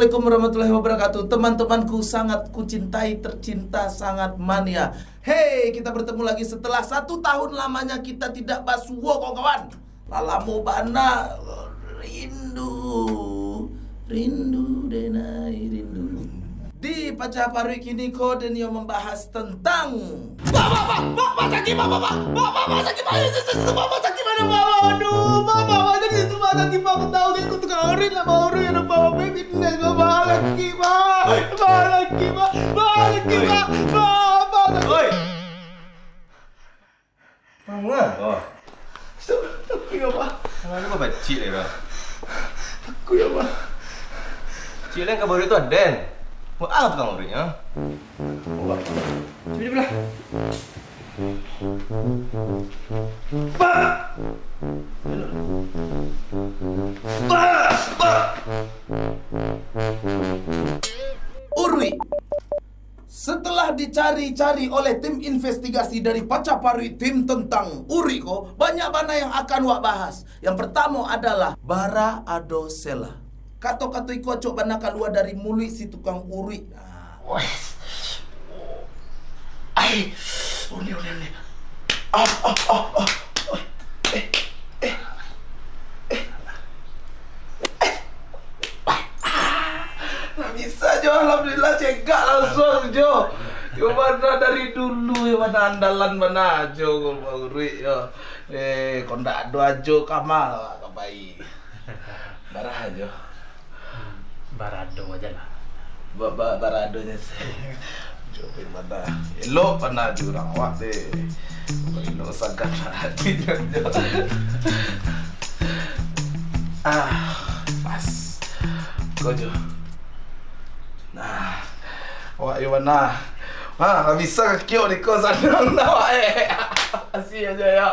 Assalamualaikum warahmatullahi wabarakatuh. Teman-temanku sangat kucintai, tercinta, sangat mania. Hey, kita bertemu lagi setelah satu tahun lamanya kita tidak basuwo kawan Lalamu bana. Rindu. Rindu denai rindu. Di Pacar Parwi kini kau dan yang membahas tentang Pak, pak, pak, pak, pak, sakit, pak, pak, pak, pak, pak, pak, sakit, pak, pak, pak, sakit, mana, pak, aduh, pak, pak, pak, jadi itu, pak, sakit, pak, aku tahu, aku tukang lah, pak, orin, ada pak, pak, fitness, pak, pak, lagi, pak, pak, lagi, pak, pak, lagi, pak, pak, pak, Oi. Mana? Oh. Aku ya, pak, Mana kau bacik lagi kau? aku ya, pak. Cik lain kabar itu Aden. Buat apa tukang urut Urwi setelah dicari-cari oleh tim investigasi dari Pacapari tim tentang Uri ko, banyak mana yang akan wak bahas. Yang pertama adalah Bara Adosela. Kato-kato iku acok bana keluar dari mulut si tukang Uri. Nah, Wes. Ai. Uni uni uni. Nggak bisa Jo, Alhamdulillah cegak langsung Jo. Yo mana dari dulu ya mana andalan mana Jo Uri yo. Eh kondak ado ajo kamal kabai. Barah ajo. Barado aja lah. ba ba baradonya saya coba mana elok mana jurang awak deh elok sangat hati. Ah pas. Kau jo. Nah mana? Wah, nggak bisa kekio di kau sana. Awak eh. Asih aja ya.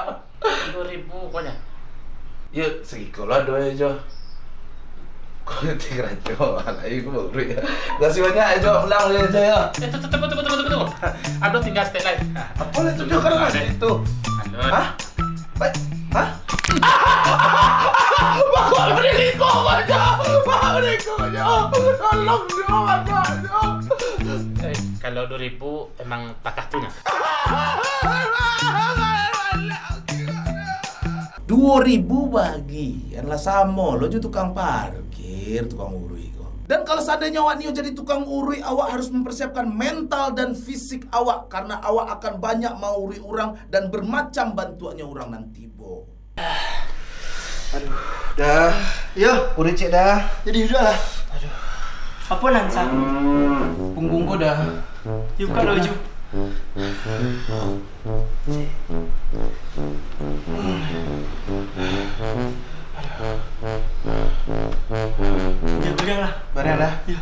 Dua ribu pokoknya. Yuk, segi kola doa aja Kau rajo, lagi aku baru ya Kasih banyak aja, ulang ya Eh, tunggu, tunggu, tunggu, tunggu, tunggu. Aduh, tinggal lain. Apa lah tunjuk kan mas itu? Hah? Baik, hah? Pak kau beri aja, pak beri aja, tolong dia aja, kalau emang bagi, adalah lo juga tukang parkir, tukang urui kok. Dan kalau seandainya awak Nio jadi tukang urui, awak harus mempersiapkan mental dan fisik awak karena awak akan banyak mau urui orang dan bermacam bantuannya orang nanti, bo. Dah. Ya, udah cek dah. Jadi sudah lah. Apa Nansa? Punggung kau dah. Yuk kalau Ju. Ya lah. Barang dah. Ya.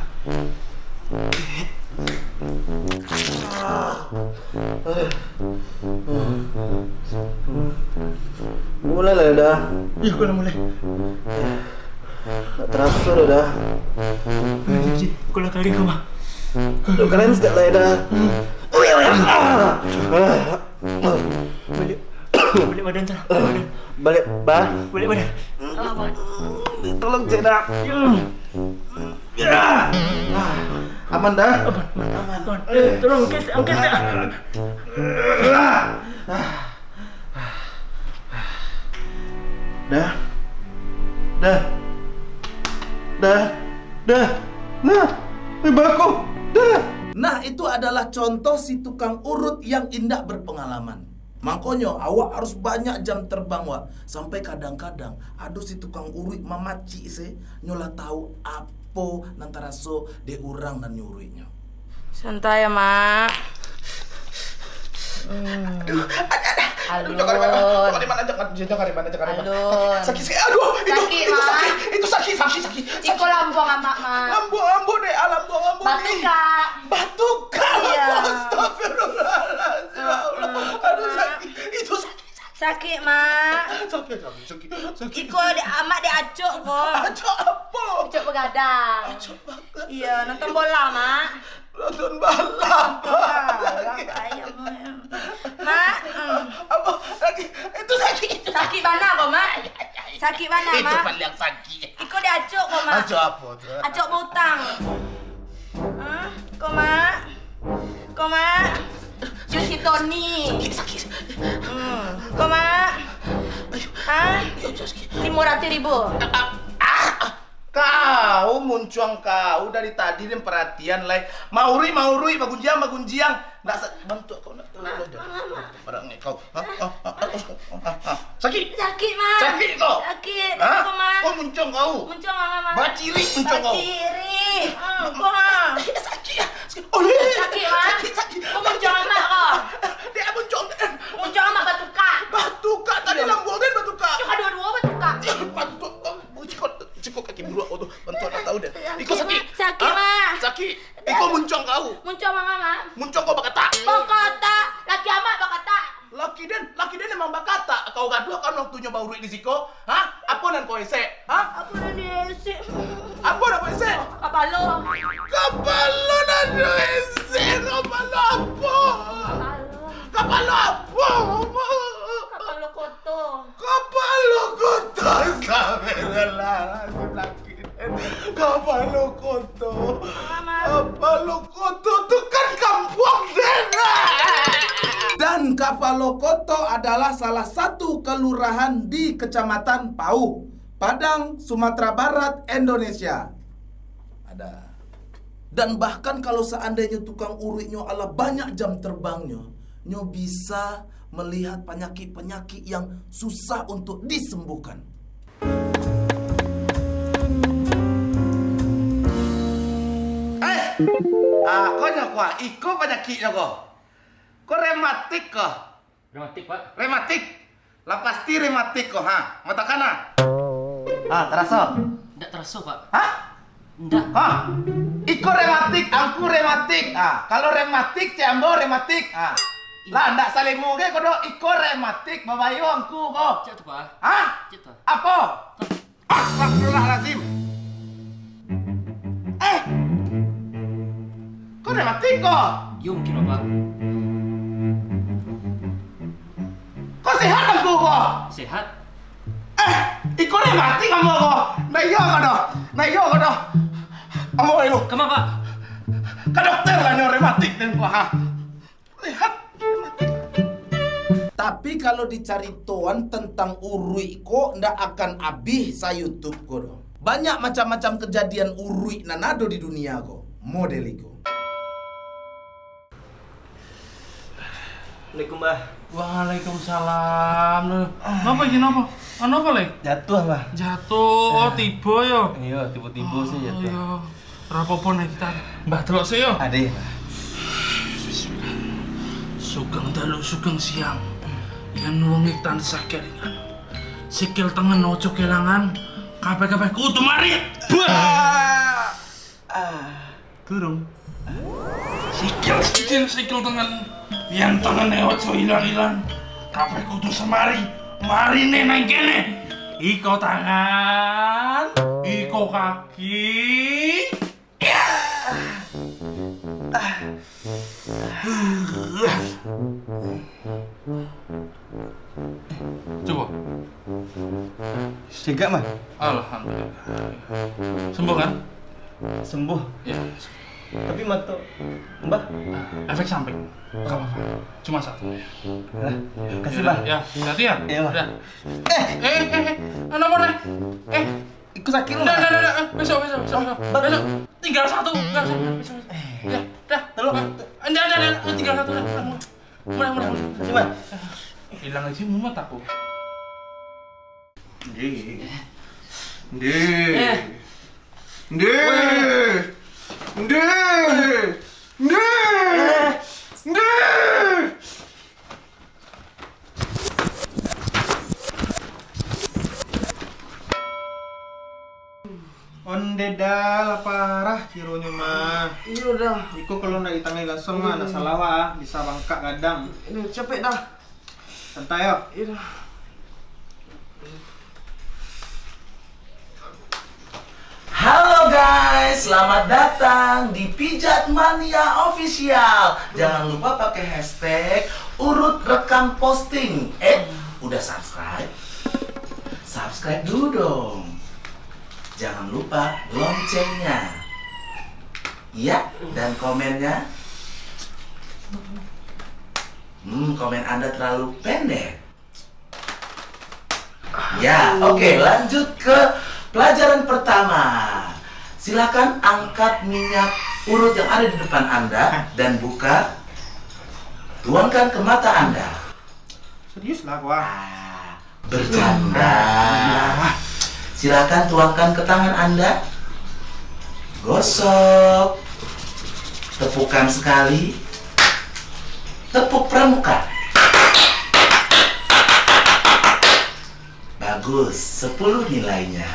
Mulai lah dah. Ya kalau mulai. Tak terasa dah dah. Ji, kalau kali kau mah. Lu lah dah. Balik. Balik badan sana. Balik. Balik. Ah, badan. Tolong cek dah. Ya. Aman dah. Badan. Eh, tolong angkat, angkat dah. Dah. Dah. Dah. Dah. Nah. Baku. Dah. Nah, itu adalah contoh si tukang urut yang indah berpengalaman. Makanya awak harus banyak jam terbang wak Sampai kadang-kadang Aduh si tukang urut mamaci se Nyola tahu apa Nantara so de urang dan nyuruhnya Santai ya, Mak. Aduh, Alun. jangan di mana, di mana, jangan, jangan di mana, jangan di mana. Alun. Sakit sekali, aduh, itu, Sakit, itu Mak. sakit, itu sakit, sakit, sakit. Ciko lambung amak, Mak. Ambu, ambu deh, ambu Batu, nih. Kak. Batu kak, Iya. astagfirullahaladzim, sakit, Sakit, Mak. sakit, sakit, sakit, sakit. Iko di amak di acuk kok. Acok apa? Acuk begadang. Acok banget. Iya, nonton bola, Mak. Nonton balap. Balap, ayam. Mak, hmm. Apa? Lagi, itu sakit, itu sakit mana kok, Mak? Sakit mana, Itu Mak? paling yang sakit. Iko diacuk kok, Mak. Acok apa tu? Butang. Hah? Kok, Mak? Kok, Mak? Cuci Tony. Sakit, sakit. Hmm. Kok, Mak? Hah? Lima ribu. Kau muncuang kau dari tadi dan perhatian lai. Mauri mauri bagunjiang bagunjiang. Nggak sa- bantu kau nak ni kau. Sakit. Sakit, Mak. Sakit kau. Sakit. Ha? Kok, Mak? Kau muncung kau. Muncul, Mak, Mak. Baciri muncung kau. Baciri. Kok, Mak? Sakit. Sakit. Sakit, Mak. Sakit, sakit. Kok muncul amat kau? Kapalo koto. Mama. Kapalo koto tu kan kampung den. Dan Kapalokoto adalah salah satu kelurahan di Kecamatan Pau, Padang, Sumatera Barat, Indonesia. Ada. Dan bahkan kalau seandainya tukang uriknya ala banyak jam terbangnya, nyo bisa melihat penyakit-penyakit yang susah untuk disembuhkan. Ah, kau nyokwa, iko penyakitnya kau. Kau rematik kau. Dramatik, Pak. Rematik. Lah pasti rematik kok, ha? Mata kana. Ah, terasa? Enggak terasa, Pak. Hah? Enggak. Ha? Iko rematik, aku rematik. Ah, kalau rematik, ciambo rematik. Ah. Lah ndak saling muge kodo iko rematik babayo angku ko. Cek tu, Pak. Hah? Cek tu. Apa? Astagfirullahalazim. Kau rematik kok? Yo mungkin, Bapak. Kau sehat angku kok? Sehat. Eh, iko rematik kamu kok? Nah iya kodo. Nah iya kodo. Kamu itu. Pak? Ke dokter lah nyo rematik dan kok ha. Lihat. Tapi kalau dicari tuan tentang urui kok ndak akan habis sa YouTube kok. doh. Banyak macam-macam kejadian urui nanado di dunia kok. Model Assalamualaikum, Mbah. Waalaikumsalam. Napa iki napa? Ana apa, Le? Jatuh, Mbah. Jatuh, oh, tiba ya. Iya, tiba-tiba sih Oh, jatuh. iya. Ora apa-apa nek kita Mbah delok sih ya. Ade. Sugeng dalu sugeng siang. Yen wong iki tansah kelingan. Sikil tengen ojo kelangan. Kabeh-kabeh kudu mari. Bah! Turun. Sikil sikil sikil tengen. Yen tengene ojo ilang-ilang. Kabeh kudu semari. Marine nang kene. Iko tangan, iko kaki. Ya. Coba. Cegak, Mbah. Alhamdulillah. Sembuh kan? Sembuh. Ya. Tapi mata Mbah. Efek samping. Gak apa-apa. Cuma satu. Lah, kasih, Mbah. Ya, hati ya. Iya. Udah. Eh, eh, eh, eh. Anak mana? Eh, Ikut sakit udah, Mbah. udah, udah. Eh, Besok, besok, besok, besok. Besok. Tinggal satu. Tinggal satu. Besok, besok. Ya, dah. Eh, Udah, udah, udah. Tinggal satu. Udah, mulai. Mulai, mulai, Mbah. Hilang aja mumet aku. Ndih. Eh. Ndih. Ndih. Ndih. Ndih. Ndih. Onde dah parah cironya mah. Iya dah. Iko kalau nak ditangani langsung mah nak salah wah, bisa bangkak kadang. Ini capek dah. Santai yo. Iya dah. Guys, selamat datang di Pijat Mania Official. Jangan lupa pakai hashtag urut rekam posting. Eh, udah subscribe? Subscribe dulu dong. jangan lupa loncengnya. Iya, dan komennya. Hmm, komen Anda terlalu pendek. Ya, oke, lanjut ke pelajaran pertama. Silakan angkat minyak urut yang ada di depan Anda dan buka. Tuangkan ke mata Anda. Serius lah gua. Ah, bercanda. Silakan tuangkan ke tangan Anda. Gosok. Tepukan sekali. Tepuk pramuka. Bagus, 10 nilainya.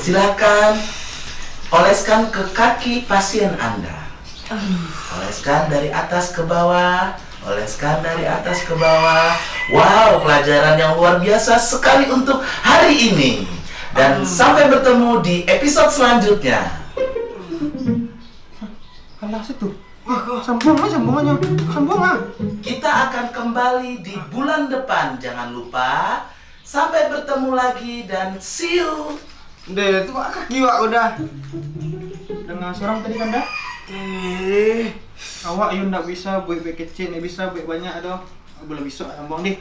Silakan oleskan ke kaki pasien Anda. Oleskan dari atas ke bawah, oleskan dari atas ke bawah. Wow, pelajaran yang luar biasa sekali untuk hari ini. Dan sampai bertemu di episode selanjutnya. Kalah situ. Sambung sambungannya. Sambung lah. Kita akan kembali di bulan depan. Jangan lupa. Sampai bertemu lagi dan see you. Deh, itu kaki wak udah. Dengan seorang tadi kan dah? Eh, awak yang ndak bisa buat buat kecil, ni bisa buat banyak dah. Boleh bisa sambung deh.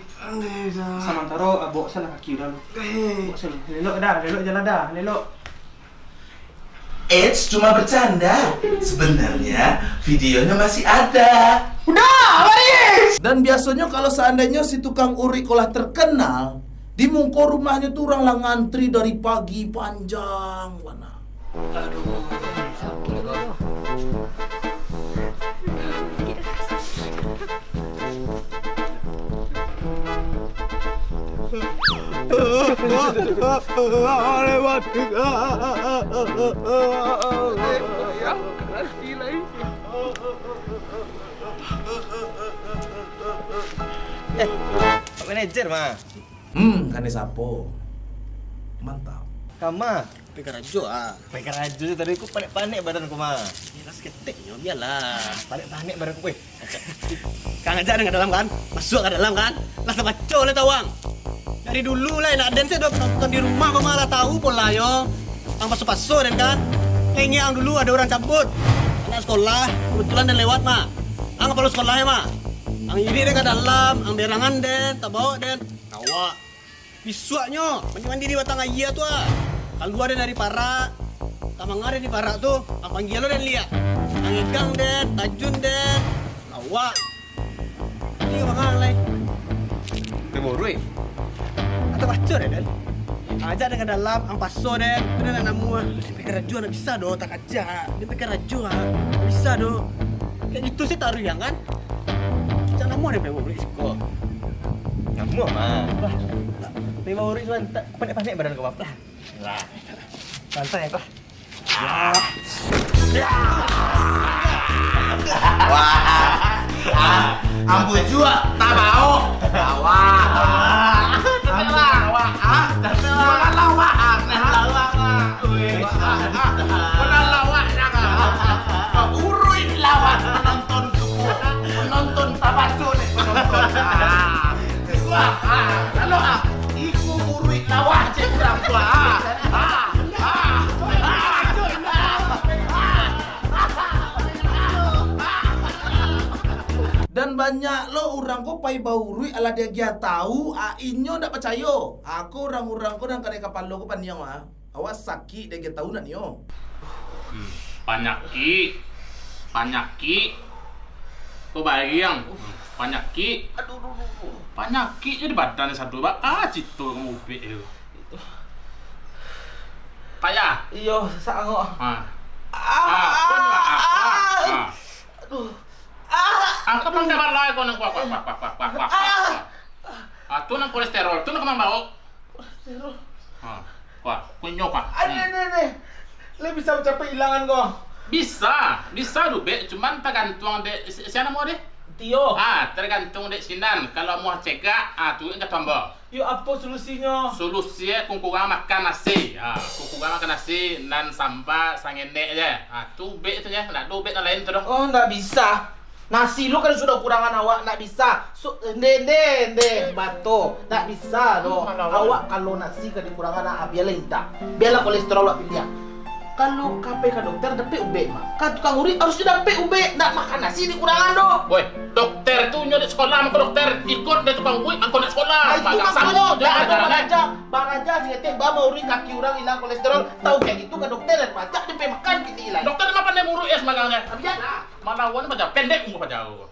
Sama taro abok sana kaki dah lu. Abok sana. Lelok dah, lelok jalan dah, lelok. Eits, cuma bercanda. Sebenarnya videonya masih ada. Dan biasanya kalau seandainya si tukang urik olah terkenal, di mungko rumahnya tuh orang lah ngantri dari pagi panjang mana. Pak manajer mah. Hmm, kan sapo. Mantap. Kama. Pegang rajo ah. Pegang rajo tadi aku panik-panik badanku mah. Jelas ketik ya, biarlah. Panik-panik badanku weh. Kang aja dengan dalam kan? Masuk ke dalam kan? Lah sama col lah tawang. Dari dulu lah nak dan saya udah nonton di rumah kok malah tahu pola yo. Ang paso-paso dan kan. Kayaknya ang dulu ada orang cabut. Anak sekolah kebetulan dan lewat mah. Ang perlu sekolahnya mah. Ang dia ke dalam, ang berangan den, tak bawa den. Awak. Bisuaknya, mandi-mandi di batang ayah tuh ah. Kalau gua ada dari Parak, Tamang ada di Parak tuh, ang panggil lo dan lihat. Ang igang den, tajun den. Awak. Ini bang lay. Temuru eh. Atau baca deh den. Ajak dengan dalam, ang paso den. Itu dan namu ah. Dia pikir raju nak bisa doh, tak aja. Dia pikir raju ah. Bisa doh. Kayak gitu sih taruh yang kan. Namu ada favorit siko. Kamu mah. Lah, Temuru cuman tak panik-panik badanku mah. Lah. Lah. Santai apa? Ampun juga, tak mau. Ah, ah, iku kurang. Ah, ah, ah. Dan banyak lo orang ko pai baurui ala dia gia tahu a inyo ndak percaya. Aku orang-orang ko nang kare kapal lo ko paniang ah. Awas sakit dia gia tahu nak nyo. Panyaki. Panyaki. Kau bayang. Panyaki. Aduh, aduh, aduh. Panyaki jadi badan satu bak. Ah, citu kamu ubi itu. Payah. Iyo, sak kok. Ah. Ah. Ah, ah. Aduh. Angkat lang dapat lah kau nang kuak kuak kuak kuak kuak kuak kuak. Ah, tu nang kolesterol, tu nang kemang bau. Ah, kuak, kunyo kuak. Ane ane ane. Le bisa mencapai hilangan kok. Bisa, bisa lu be, cuman tergantung dek si- siapa mau deh? Tio. Ah, tergantung dek sinan. Kalau mau cegah, ah tu enggak tambah. Yo apa solusinya? Solusinya kungkungan makan nasi. Ah, kungkungan makan nasi nan samba sangene aja. Ah, tu be itu ya, nak do be yang lain tu dong. Oh, ndak bisa. Nasi lu kan sudah kurangan awak, nak bisa. So, deh deh deh, bato, nak bisa doh. Awak kalau nasi kan dikurangan nak biarlah entah. Biarlah kolesterol awak pilih. Kalau ke dokter dapat UB mah. Kan tukang urip harus dapat UB, nak makan nasi dikurangan doh. Woi, dokter itu nyuruh sekolah sama dokter. Ikut dari tukang wui, angkot nak sekolah. Ah, itu Bagang makanya sama, dah jangan ada baraja, baraja sih teh bawa mau uri kaki orang hilang kolesterol, tahu kayak gitu ke dokter dan baca dia makan kita hilang. Dokter apa pandai muruk ya semagangnya? Biar lah. Malawan baca pendek umur jauh.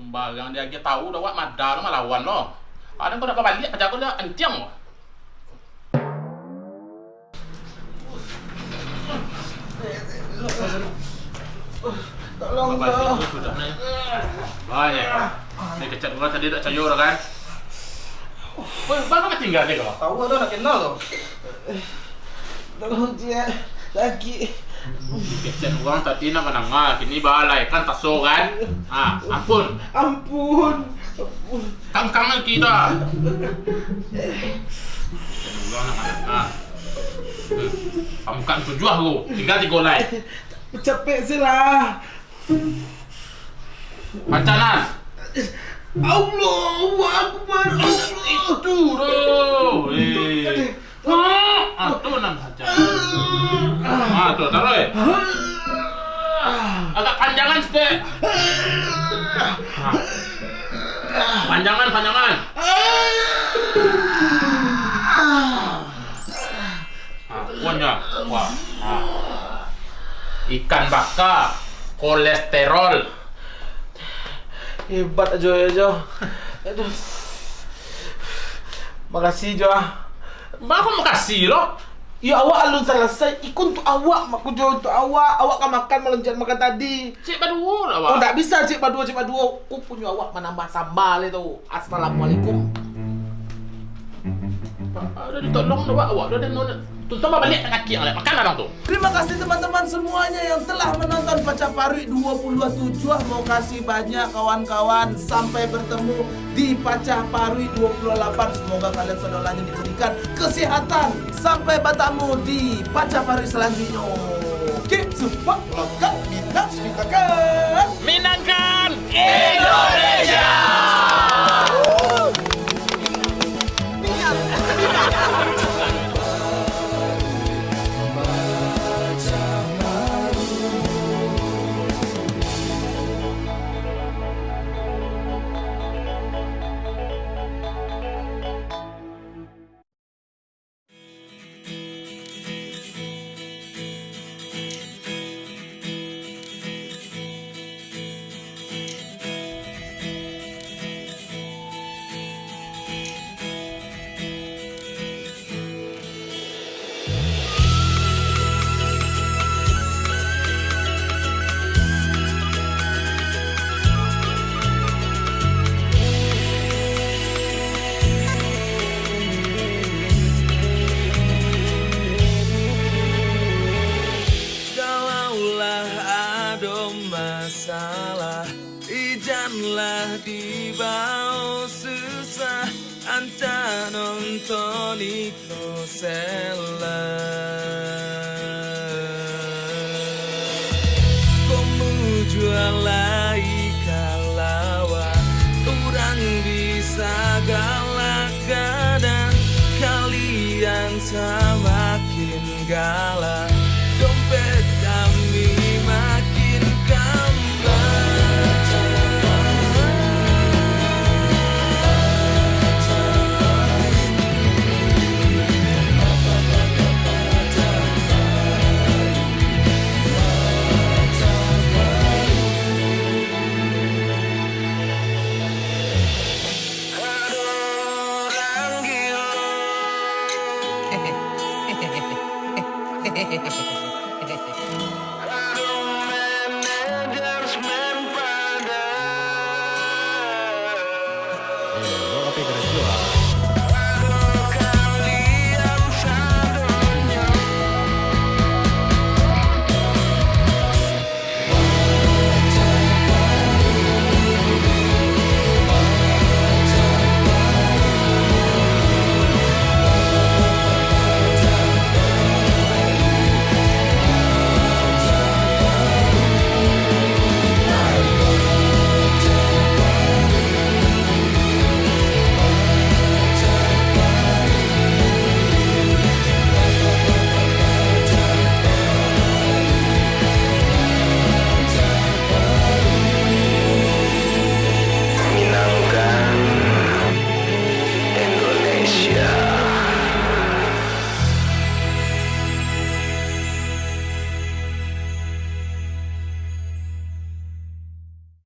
Sembagang dia dia tahu dah wak madal malawan lo. Ada kau dapat balik baca kau dah entiang Tolong Bapak sudah nih. Banyak. Ini kecat gua tadi tak cayur kan? Woi, bapak ketinggalan nih kau. Tahu ada nak kenal loh. Tolong dia lagi. Kecat uang tadi nak menangah, kini balai kan taso kan? Ah, ampun. Ampun. Kang-kangan kita. Uang nak menangah. Hmm. Kamu kan tujuh aku, tinggal tiga golai. Capek sih lah. Pacanan. Allahu Akbar. Allah. Itu loh. Eh. Ah, tuh nan baca. Ah, tuh taruh eh. Agak panjangan sedek. Ah. Panjangan, panjangan. Kuahnya. Wah. Ah. Ikan bakar, kolesterol. Hebat aja ya Jo. Aduh. Makasih Jo. Mbak aku mau kasih loh. Ya awak alun selesai, ikut untuk awak, aku jual untuk awak. Awak kan makan meloncat makan tadi. Cik badu lah, Oh, Pak. tak bisa cik berdua, cik berdua. Aku punya awak menambah sambal itu. Assalamualaikum. Udah ditolong dah, Pak. Awak udah ada nona. Tuntun balik kaki yang lain. Makan orang tuh. Terima kasih teman-teman semuanya yang telah menonton Paca Parui 2027 Mau kasih banyak kawan-kawan Sampai bertemu di Paca Parui 28 Semoga kalian saudaranya diberikan kesehatan Sampai bertemu di Paca Parui selanjutnya Keep support lokal minat minatkan Minangkan Indonesia Anta nonton